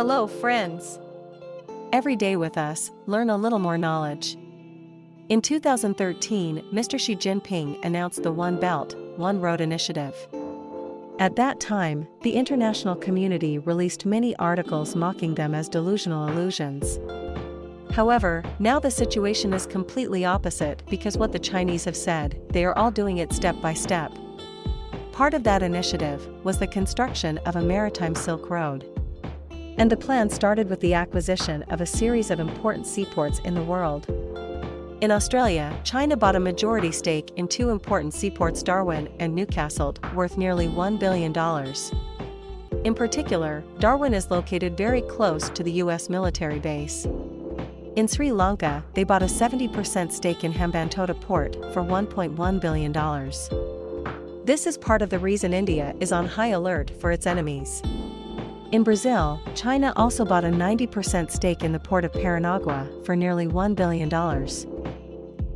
Hello, friends. Every day with us, learn a little more knowledge. In 2013, Mr. Xi Jinping announced the One Belt, One Road initiative. At that time, the international community released many articles mocking them as delusional illusions. However, now the situation is completely opposite because what the Chinese have said, they are all doing it step by step. Part of that initiative was the construction of a maritime Silk Road. And the plan started with the acquisition of a series of important seaports in the world. In Australia, China bought a majority stake in two important seaports Darwin and Newcastle, worth nearly $1 billion. In particular, Darwin is located very close to the US military base. In Sri Lanka, they bought a 70% stake in Hambantota port for $1.1 billion. This is part of the reason India is on high alert for its enemies. In Brazil, China also bought a 90% stake in the port of Paranagua for nearly $1 billion.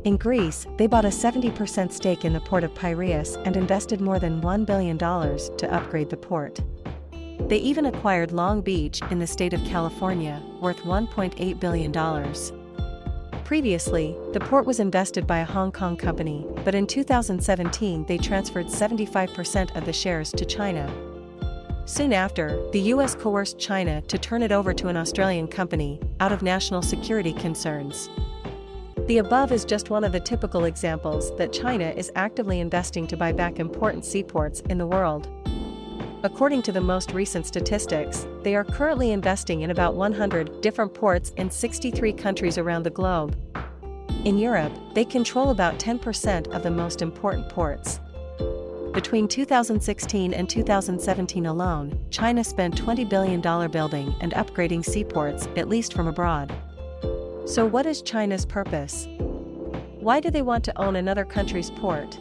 In Greece, they bought a 70% stake in the port of Piraeus and invested more than $1 billion to upgrade the port. They even acquired Long Beach in the state of California, worth $1.8 billion. Previously, the port was invested by a Hong Kong company, but in 2017 they transferred 75% of the shares to China. Soon after, the US coerced China to turn it over to an Australian company, out of national security concerns. The above is just one of the typical examples that China is actively investing to buy back important seaports in the world. According to the most recent statistics, they are currently investing in about 100 different ports in 63 countries around the globe. In Europe, they control about 10% of the most important ports. Between 2016 and 2017 alone, China spent $20 billion building and upgrading seaports, at least from abroad. So what is China's purpose? Why do they want to own another country's port?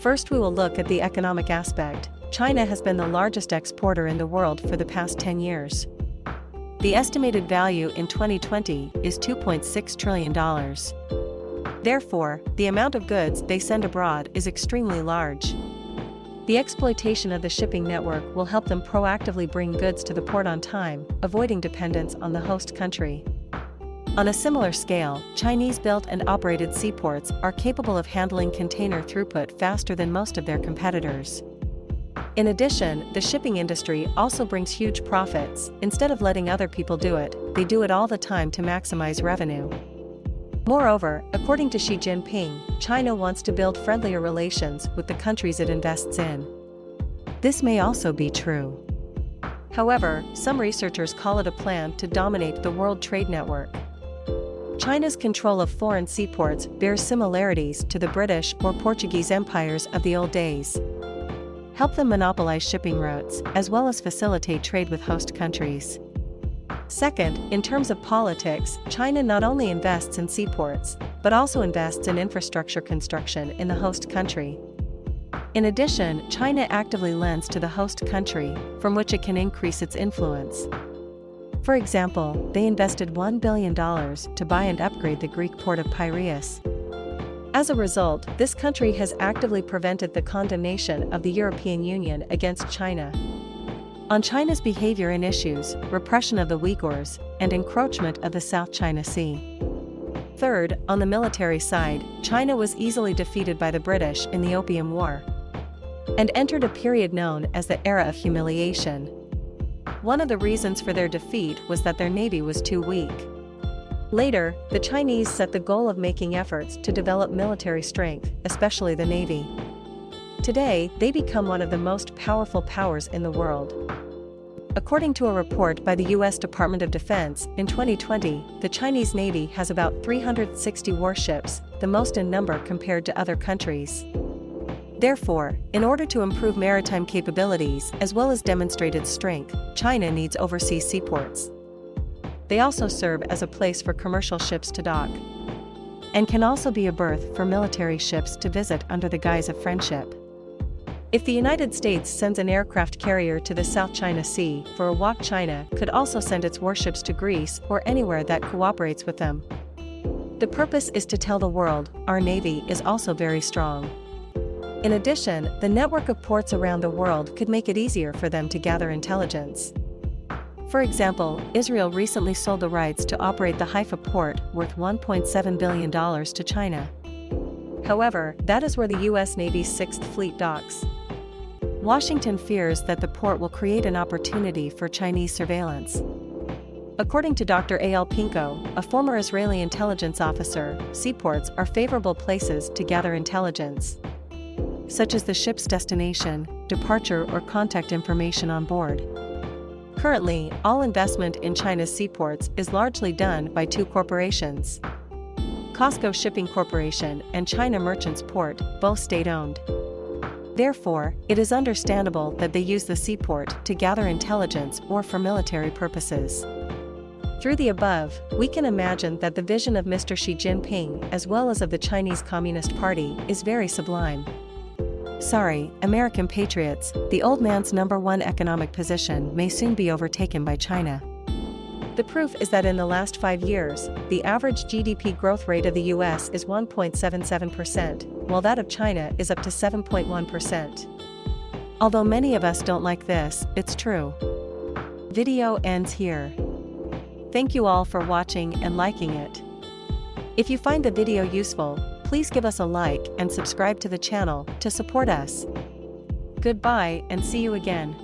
First we will look at the economic aspect. China has been the largest exporter in the world for the past 10 years. The estimated value in 2020 is $2.6 trillion. Therefore, the amount of goods they send abroad is extremely large. The exploitation of the shipping network will help them proactively bring goods to the port on time, avoiding dependence on the host country. On a similar scale, Chinese-built and operated seaports are capable of handling container throughput faster than most of their competitors. In addition, the shipping industry also brings huge profits, instead of letting other people do it, they do it all the time to maximize revenue. Moreover, according to Xi Jinping, China wants to build friendlier relations with the countries it invests in. This may also be true. However, some researchers call it a plan to dominate the world trade network. China's control of foreign seaports bears similarities to the British or Portuguese empires of the old days. Help them monopolize shipping routes, as well as facilitate trade with host countries. Second, in terms of politics, China not only invests in seaports, but also invests in infrastructure construction in the host country. In addition, China actively lends to the host country, from which it can increase its influence. For example, they invested $1 billion to buy and upgrade the Greek port of Piraeus. As a result, this country has actively prevented the condemnation of the European Union against China. On China's behavior in issues, repression of the Uyghurs, and encroachment of the South China Sea. Third, on the military side, China was easily defeated by the British in the Opium War and entered a period known as the Era of Humiliation. One of the reasons for their defeat was that their navy was too weak. Later, the Chinese set the goal of making efforts to develop military strength, especially the navy. Today, they become one of the most powerful powers in the world. According to a report by the U.S. Department of Defense, in 2020, the Chinese Navy has about 360 warships, the most in number compared to other countries. Therefore, in order to improve maritime capabilities as well as demonstrate its strength, China needs overseas seaports. They also serve as a place for commercial ships to dock. And can also be a berth for military ships to visit under the guise of friendship. If the United States sends an aircraft carrier to the South China Sea for a walk China could also send its warships to Greece or anywhere that cooperates with them. The purpose is to tell the world, our Navy is also very strong. In addition, the network of ports around the world could make it easier for them to gather intelligence. For example, Israel recently sold the rights to operate the Haifa port worth $1.7 billion to China. However, that is where the U.S. Navy's 6th Fleet docks. Washington fears that the port will create an opportunity for Chinese surveillance. According to Dr. Eyal Pinko, a former Israeli intelligence officer, seaports are favorable places to gather intelligence, such as the ship's destination, departure or contact information on board. Currently, all investment in China's seaports is largely done by two corporations. COSCO Shipping Corporation and China Merchants Port, both state-owned. Therefore, it is understandable that they use the seaport to gather intelligence or for military purposes. Through the above, we can imagine that the vision of Mr. Xi Jinping as well as of the Chinese Communist Party is very sublime. Sorry, American patriots, the old man's number one economic position may soon be overtaken by China. The proof is that in the last five years, the average GDP growth rate of the US is 1.77%, while that of China is up to 7.1%. Although many of us don't like this, it's true. Video ends here. Thank you all for watching and liking it. If you find the video useful, please give us a like and subscribe to the channel to support us. Goodbye and see you again.